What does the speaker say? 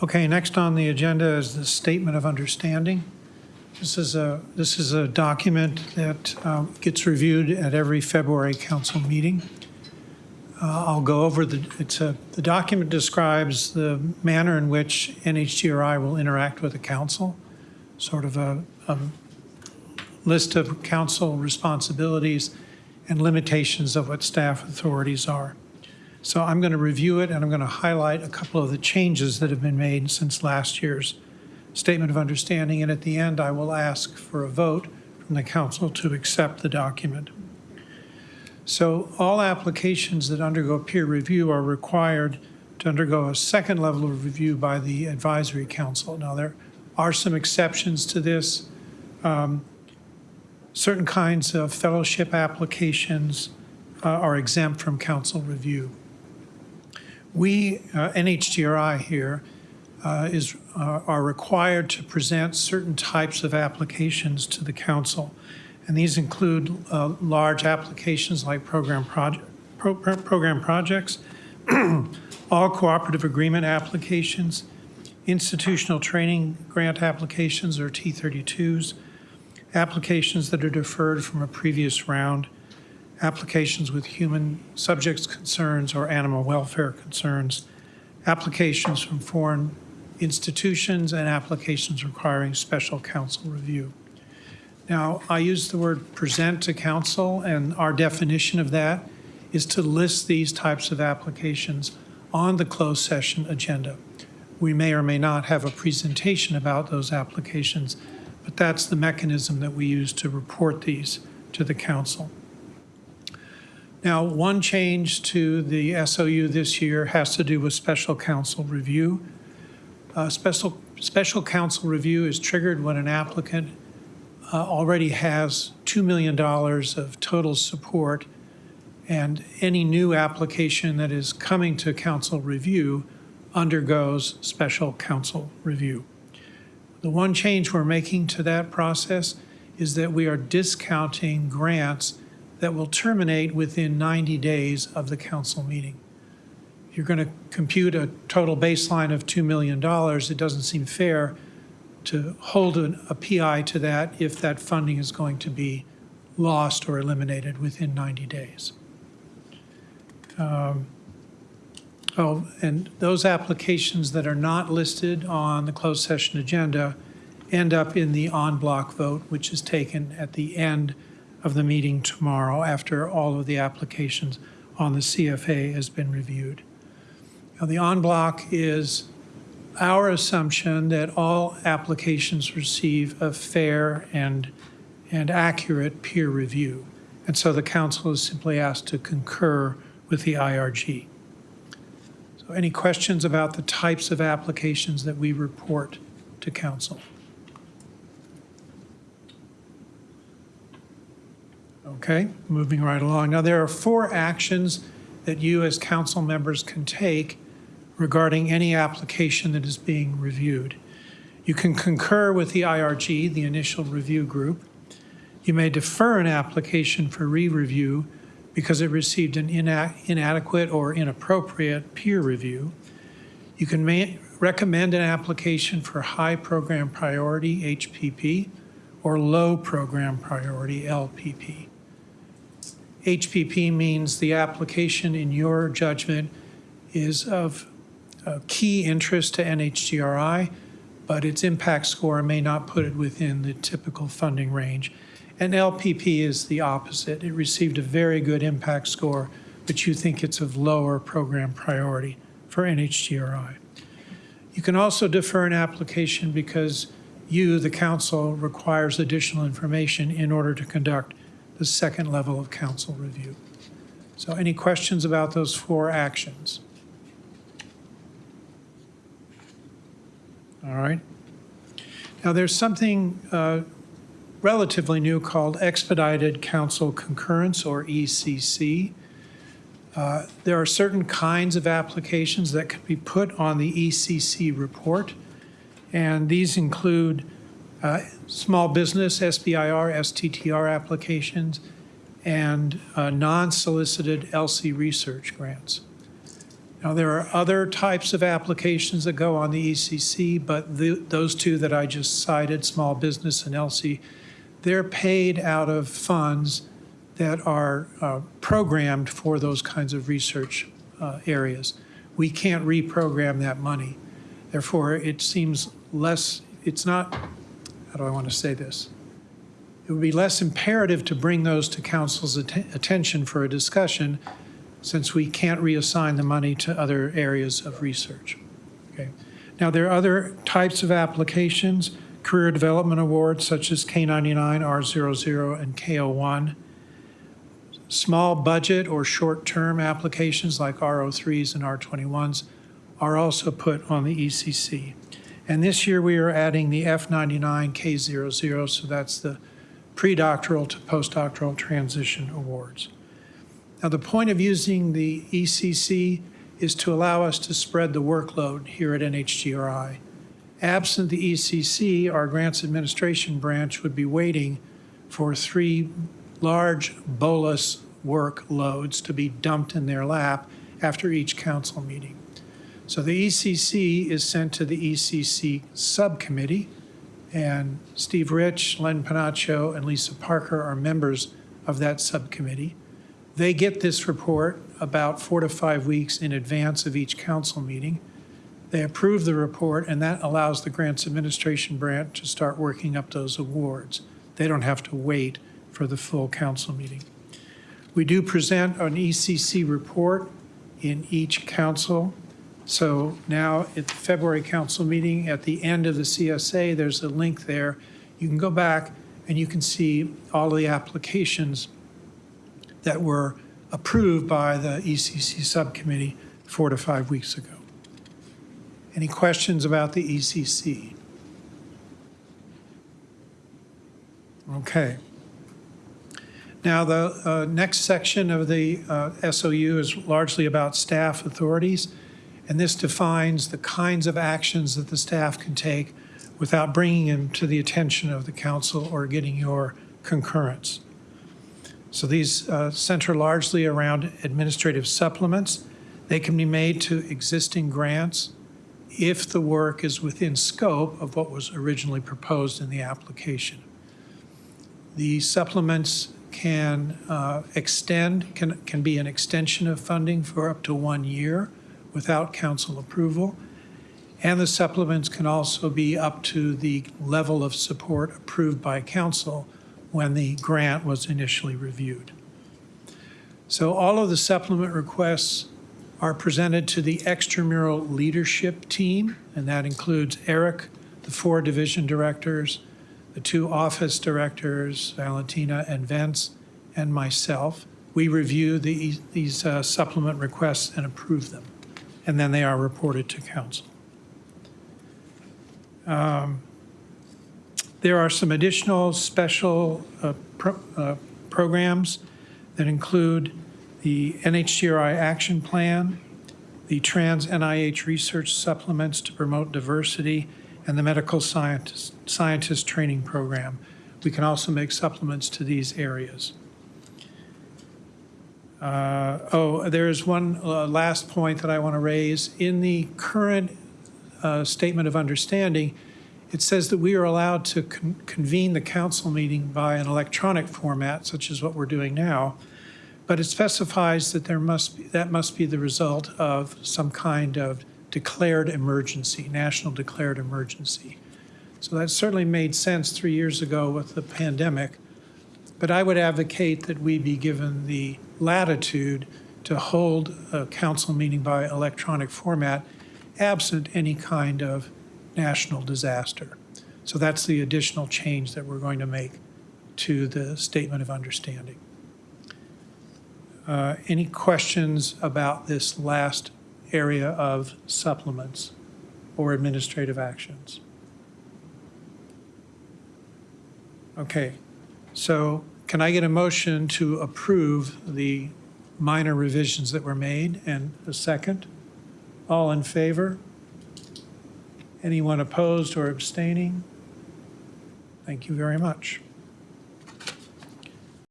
Okay, next on the agenda is the Statement of Understanding. This is a, this is a document that um, gets reviewed at every February council meeting. Uh, I'll go over the, it's a, the document describes the manner in which NHGRI will interact with the council, sort of a, a list of council responsibilities and limitations of what staff authorities are. So I'm going to review it and I'm going to highlight a couple of the changes that have been made since last year's Statement of Understanding. And at the end, I will ask for a vote from the council to accept the document. So all applications that undergo peer review are required to undergo a second level of review by the advisory council. Now, there are some exceptions to this. Um, certain kinds of fellowship applications uh, are exempt from council review. We, uh, NHGRI here, uh, is, uh, are required to present certain types of applications to the council. And these include uh, large applications like program, project, pro program projects, all cooperative agreement applications, institutional training grant applications or T32s, applications that are deferred from a previous round, applications with human subjects concerns or animal welfare concerns, applications from foreign institutions, and applications requiring special council review. Now, I use the word present to council, and our definition of that is to list these types of applications on the closed session agenda. We may or may not have a presentation about those applications, but that's the mechanism that we use to report these to the council. Now, one change to the SOU this year has to do with special council review. Uh, special, special council review is triggered when an applicant uh, already has $2 million of total support and any new application that is coming to council review undergoes special council review. The one change we're making to that process is that we are discounting grants that will terminate within 90 days of the council meeting. If you're going to compute a total baseline of $2 million, it doesn't seem fair to hold an, a PI to that if that funding is going to be lost or eliminated within 90 days. Um, oh, and those applications that are not listed on the closed session agenda end up in the en bloc vote, which is taken at the end of the meeting tomorrow after all of the applications on the CSA has been reviewed. Now, the en bloc is our assumption that all applications receive a fair and, and accurate peer review. And so the council is simply asked to concur with the IRG. So any questions about the types of applications that we report to council? Okay, moving right along. Now, there are four actions that you as council members can take regarding any application that is being reviewed. You can concur with the IRG, the initial review group. You may defer an application for re-review because it received an ina inadequate or inappropriate peer review. You can recommend an application for high program priority, HPP, or low program priority, LPP. HPP means the application, in your judgment, is of uh, key interest to NHGRI, but its impact score may not put it within the typical funding range. And LPP is the opposite. It received a very good impact score, but you think it's of lower program priority for NHGRI. You can also defer an application because you, the council, requires additional information in order to conduct the second level of council review. So any questions about those four actions? All right. Now there's something uh, relatively new called Expedited Council Concurrence, or ECC. Uh, there are certain kinds of applications that can be put on the ECC report, and these include uh, small business, SBIR, STTR applications, and uh, non-solicited ELSI research grants. Now, there are other types of applications that go on the ECC, but the, those two that I just cited, small business and ELSI, they're paid out of funds that are uh, programmed for those kinds of research uh, areas. We can't reprogram that money. Therefore, it seems less, it's not, how do I want to say this? It would be less imperative to bring those to council's atten- attention for a discussion since we can't reassign the money to other areas of research. Okay. Now, there are other types of applications, career development awards such as K99, R00, and K01, Small budget or short-term applications like R03s and R21s are also put on the ECC. And this year, we are adding the F99 K00, so that's the pre-doctoral to postdoctoral transition awards. Now, the point of using the ECC is to allow us to spread the workload here at NHGRI. Absent the ECC, our grants administration branch would be waiting for three large bolus workloads to be dumped in their lap after each council meeting. So the ECC is sent to the ECC subcommittee, and Steve Rich, Len Pennacchio, and Lisa Parker are members of that subcommittee. They get this report about four to five weeks in advance of each council meeting. They approve the report, and that allows the Grants Administration Branch to start working up those awards. They don't have to wait for the full council meeting. We do present an ECC report in each council. So now at the February council meeting, at the end of the CSA, there's a link there. You can go back and you can see all of the applications that were approved by the ECC subcommittee four to five weeks ago. Any questions about the ECC? Okay. Now, the uh, next section of the uh, SOU is largely about staff authorities, and this defines the kinds of actions that the staff can take without bringing them to the attention of the council or getting your concurrence. So these uh, center largely around administrative supplements. They can be made to existing grants if the work is within scope of what was originally proposed in the application. The supplements can uh, extend, can, can be an extension of funding for up to one year without council approval. And the supplements can also be up to the level of support approved by council when the grant was initially reviewed. So all of the supplement requests are presented to the extramural leadership team, and that includes Eric, the four division directors, the two office directors, Valentina and Vince, and myself. We review the, these uh, supplement requests and approve them, and then they are reported to council. Um, there are some additional special uh, pro- uh, programs that include the NHGRI Action Plan, the Trans NIH Research Supplements to Promote Diversity, and the Medical Scientist, Scientist Training Program. We can also make supplements to these areas. Uh, Oh, there is one uh, last point that I want to raise. In the current uh, Statement of Understanding, it says that we are allowed to con- convene the council meeting by an electronic format, such as what we're doing now, but it specifies that there must be, that must be the result of some kind of declared emergency, national declared emergency. So that certainly made sense three years ago with the pandemic, but I would advocate that we be given the latitude to hold a council meeting by electronic format absent any kind of national disaster. So that's the additional change that we're going to make to the Statement of Understanding. Uh, Any questions about this last area of supplements or administrative actions? Okay, so can I get a motion to approve the minor revisions that were made and a second? All in favor? Anyone opposed or abstaining? Thank you very much.